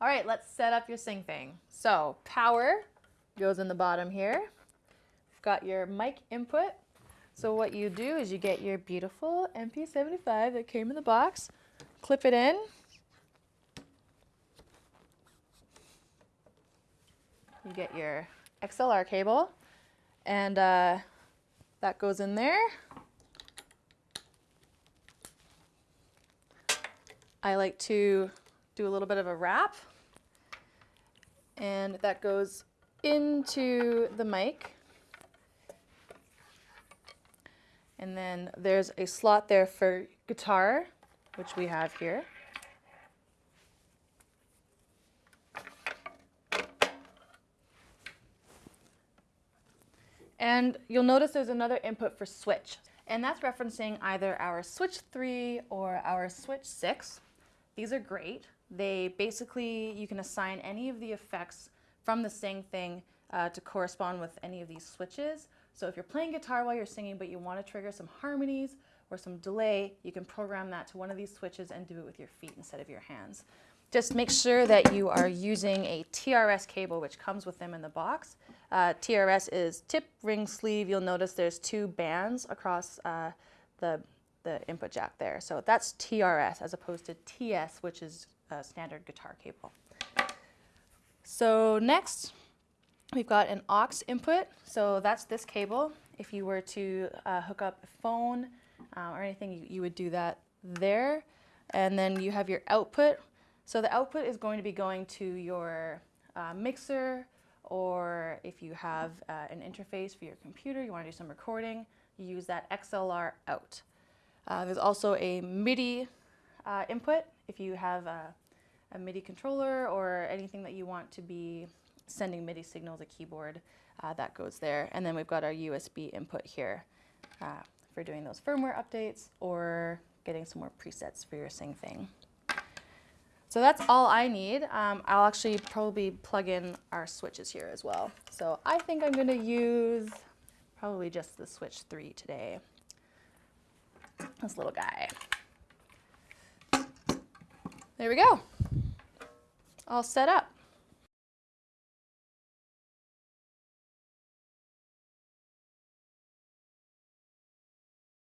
right, let's set up your Sing Thing. So power goes in the bottom here. You've got your mic input. So what you do is you get your beautiful MP75 that came in the box, clip it in. You get your XLR cable and uh, that goes in there. I like to do a little bit of a wrap and that goes into the mic. And then there's a slot there for guitar, which we have here. And you'll notice there's another input for switch. And that's referencing either our switch 3 or our switch 6. These are great. They basically, you can assign any of the effects from the SingThing uh, to correspond with any of these switches. So if you're playing guitar while you're singing but you want to trigger some harmonies or some delay, you can program that to one of these switches and do it with your feet instead of your hands. Just make sure that you are using a TRS cable, which comes with them in the box. Uh, TRS is tip, ring, sleeve. You'll notice there's two bands across uh, the, the input jack there. So that's TRS as opposed to TS, which is a standard guitar cable. So next, we've got an aux input. So that's this cable. If you were to uh, hook up a phone uh, or anything, you, you would do that there. And then you have your output. So the output is going to be going to your uh, mixer, or if you have uh, an interface for your computer, you want to do some recording, you use that XLR out. Uh, there's also a MIDI uh, input if you have a, a, MIDI controller or anything that you want to be sending MIDI signals, a keyboard, uh, that goes there. And then we've got our USB input here uh, for doing those firmware updates or getting some more presets for your SingThing. So that's all I need. Um, I'll actually probably plug in our switches here as well. So I think I'm going to use probably just the switch 3 today. This little guy. There we go. All set up.